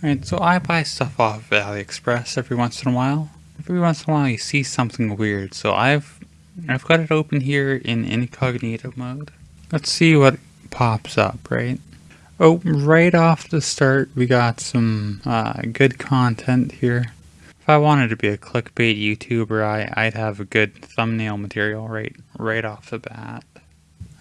Alright, so I buy stuff off AliExpress every once in a while. Every once in a while you see something weird, so I've I've got it open here in incognito mode. Let's see what pops up, right? Oh, right off the start we got some uh, good content here. If I wanted to be a clickbait YouTuber, I, I'd have a good thumbnail material right right off the bat.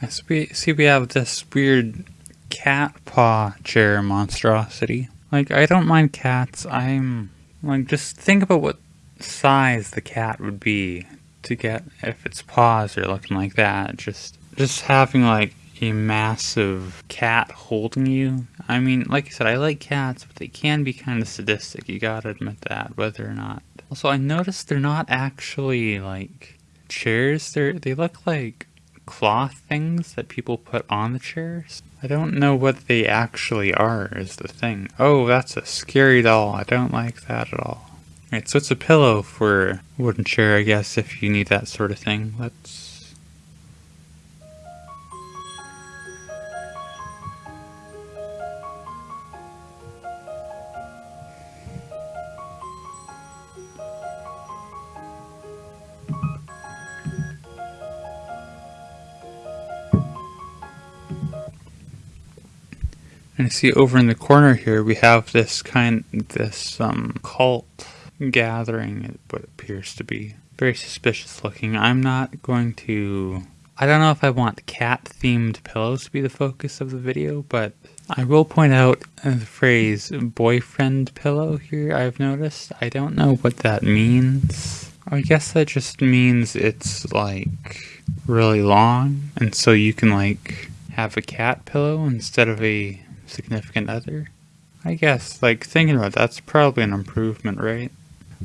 I see we have this weird cat paw chair monstrosity. Like, I don't mind cats. I'm, like, just think about what size the cat would be to get, if its paws are looking like that. Just, just having, like, a massive cat holding you. I mean, like I said, I like cats, but they can be kind of sadistic. You gotta admit that, whether or not. Also, I noticed they're not actually, like, chairs. They're, they look like cloth things that people put on the chairs. I don't know what they actually are is the thing. Oh, that's a scary doll. I don't like that at all. Alright, so it's a pillow for wooden chair, I guess, if you need that sort of thing. Let's And see over in the corner here we have this kind, this um, cult gathering, what appears to be. Very suspicious looking. I'm not going to... I don't know if I want cat-themed pillows to be the focus of the video, but I will point out the phrase boyfriend pillow here I've noticed. I don't know what that means. I guess that just means it's like really long and so you can like have a cat pillow instead of a significant other. I guess, like, thinking about that, that's probably an improvement, right?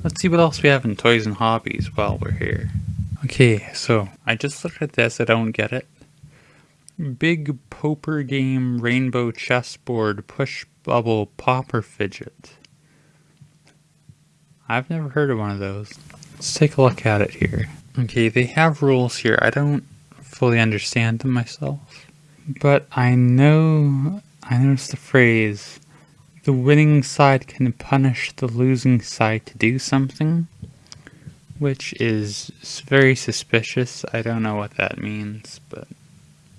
Let's see what else we have in toys and hobbies while we're here. Okay, so, I just looked at this, I don't get it. Big Poper Game Rainbow Chessboard Push Bubble Popper Fidget. I've never heard of one of those. Let's take a look at it here. Okay, they have rules here. I don't fully understand them myself. But I know I noticed the phrase, the winning side can punish the losing side to do something, which is very suspicious. I don't know what that means, but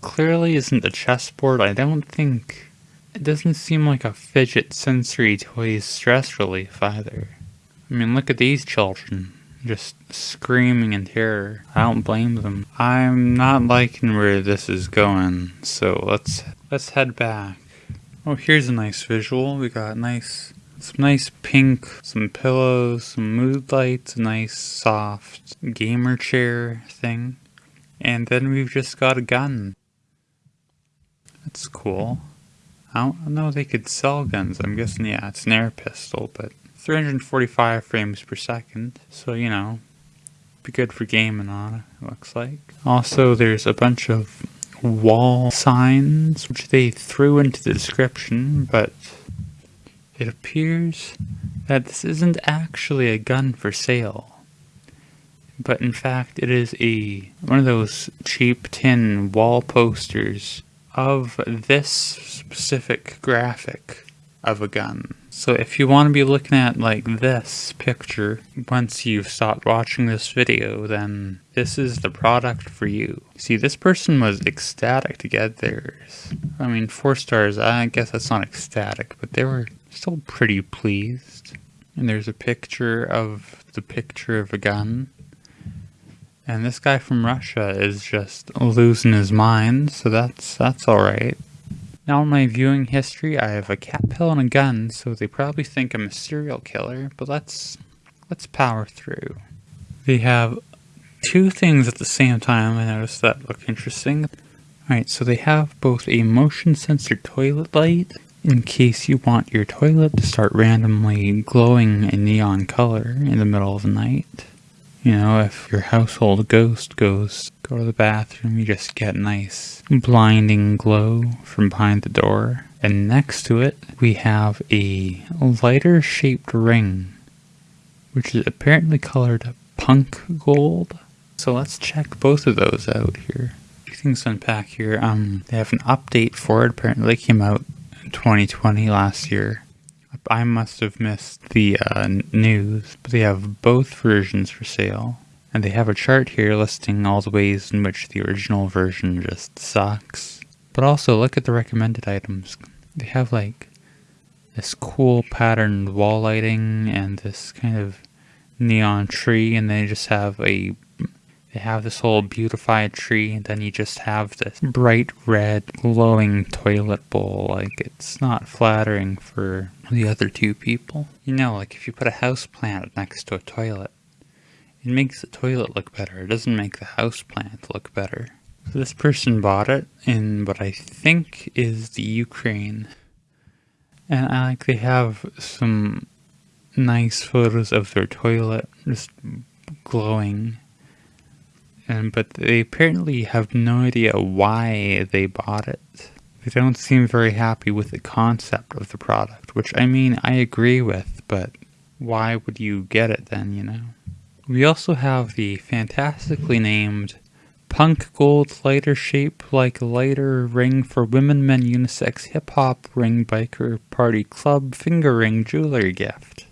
clearly isn't a chessboard. I don't think, it doesn't seem like a fidget sensory toy's stress relief either. I mean, look at these children just screaming in terror. I don't blame them. I'm not liking where this is going, so let's let's head back. Oh, here's a nice visual. We got nice, some nice pink, some pillows, some mood lights, a nice soft gamer chair thing. And then we've just got a gun. That's cool. I don't know they could sell guns. I'm guessing, yeah, it's an air pistol, but 345 frames per second. So, you know, be good for gaming on it, looks like. Also, there's a bunch of wall signs, which they threw into the description, but it appears that this isn't actually a gun for sale. But in fact, it is a one of those cheap tin wall posters of this specific graphic of a gun. So if you want to be looking at like this picture, once you've stopped watching this video, then this is the product for you. See, this person was ecstatic to get theirs. I mean, four stars, I guess that's not ecstatic, but they were still pretty pleased. And there's a picture of the picture of a gun. And this guy from Russia is just losing his mind, so that's that's alright. Now in my viewing history, I have a cat pill and a gun, so they probably think I'm a serial killer, but let's, let's power through. They have two things at the same time, I noticed that look interesting. Alright, so they have both a motion sensor toilet light, in case you want your toilet to start randomly glowing a neon color in the middle of the night. You know, if your household ghost goes go to the bathroom, you just get nice blinding glow from behind the door. And next to it, we have a lighter shaped ring, which is apparently colored punk gold. So let's check both of those out here. Two things to unpack here. Um, they have an update for it. Apparently, it came out in 2020 last year. I must have missed the uh, news, but they have both versions for sale. And they have a chart here listing all the ways in which the original version just sucks. But also, look at the recommended items. They have like this cool patterned wall lighting and this kind of neon tree, and they just have a they have this whole beautified tree, and then you just have this bright red glowing toilet bowl. Like, it's not flattering for the other two people. You know, like if you put a house plant next to a toilet, it makes the toilet look better. It doesn't make the house plant look better. So this person bought it in what I think is the Ukraine. And I like they have some nice photos of their toilet just glowing and but they apparently have no idea why they bought it. They don't seem very happy with the concept of the product, which I mean I agree with, but why would you get it then, you know? We also have the fantastically named Punk Gold Lighter Shape Like Lighter Ring for Women Men Unisex Hip Hop Ring Biker Party Club Finger Ring Jewelry Gift.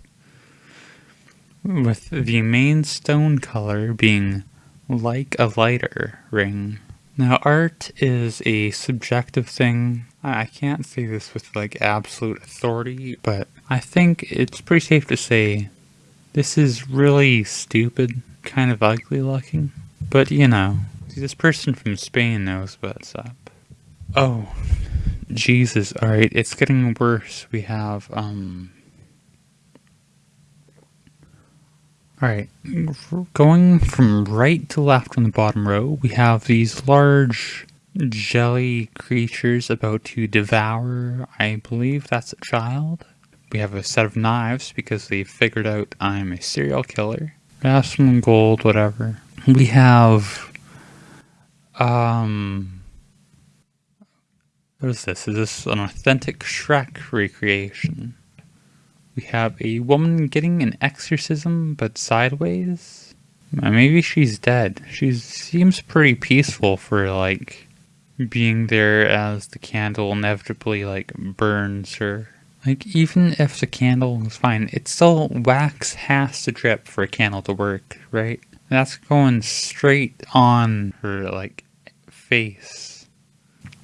With the main stone color being like a lighter ring. Now, art is a subjective thing. I can't say this with like absolute authority, but I think it's pretty safe to say this is really stupid, kind of ugly looking. But you know, this person from Spain knows what's up. Oh, Jesus, alright, it's getting worse. We have, um, Alright, going from right to left on the bottom row, we have these large jelly creatures about to devour, I believe that's a child. We have a set of knives because they figured out I'm a serial killer. We have some gold, whatever. We have, um, what is this? Is this an authentic Shrek recreation? We have a woman getting an exorcism, but sideways. Uh, maybe she's dead. She seems pretty peaceful for, like, being there as the candle inevitably, like, burns her. Like, even if the candle is fine, it's still wax has to drip for a candle to work, right? That's going straight on her, like, face.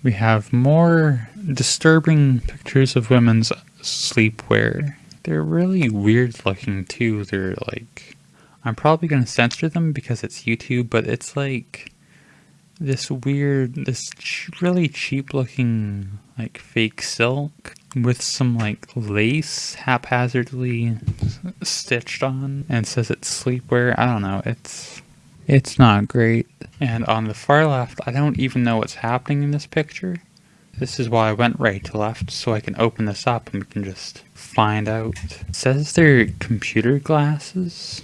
We have more disturbing pictures of women's sleepwear. They're really weird looking too. They're like, I'm probably going to censor them because it's YouTube, but it's like this weird, this really cheap looking like fake silk with some like lace haphazardly stitched on and says it's sleepwear. I don't know. It's it's not great. And on the far left, I don't even know what's happening in this picture. This is why I went right to left, so I can open this up and we can just find out. It says they're computer glasses.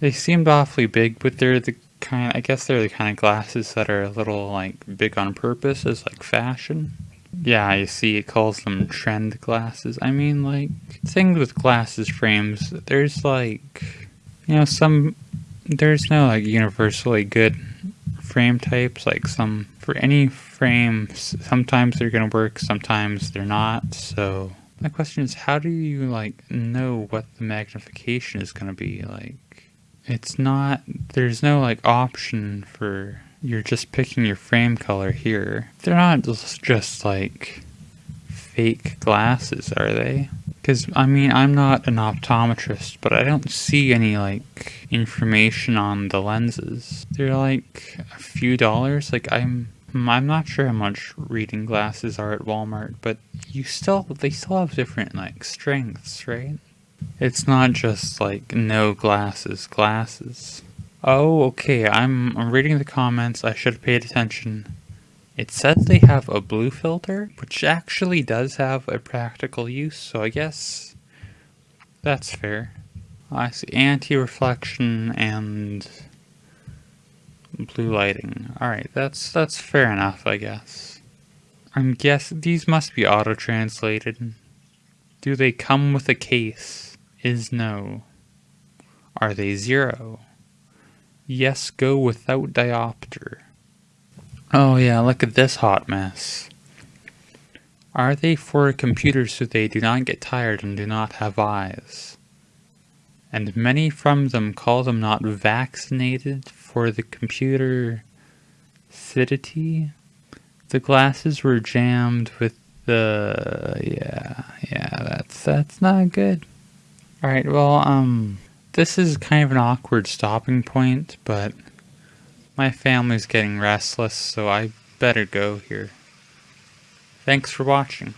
They seemed awfully big, but they're the kind, I guess they're the kind of glasses that are a little like big on purpose as like fashion. Yeah, you see it calls them trend glasses. I mean like, things with glasses frames, there's like, you know, some, there's no like universally good frame types, like some, for any frame, sometimes they're to work, sometimes they're not. So my question is, how do you like know what the magnification is to be like? It's not, there's no like option for, you're just picking your frame color here. They're not just, just like fake glasses, are they? Because, I mean, I'm not an optometrist, but I don't see any, like, information on the lenses. They're, like, a few dollars. Like, I'm I'm not sure how much reading glasses are at Walmart, but you still they still have different like strengths, right? It's not just like no glasses, glasses. Oh, okay. I'm, I'm reading the comments. I should have paid attention. It says they have a blue filter, which actually does have a practical use, so I guess that's fair. I see anti-reflection and blue lighting. Alright, that's that's fair enough, I guess. I'm guess these must be auto-translated. Do they come with a case? Is no. Are they zero? Yes, go without diopter. Oh yeah, look at this hot mess. Are they for computers so they do not get tired and do not have eyes? And many from them call them not vaccinated for the computer acidity. The glasses were jammed with the yeah, yeah, that's that's not good. Alright, well, um this is kind of an awkward stopping point, but my family's getting restless, so I better go here. Thanks for watching.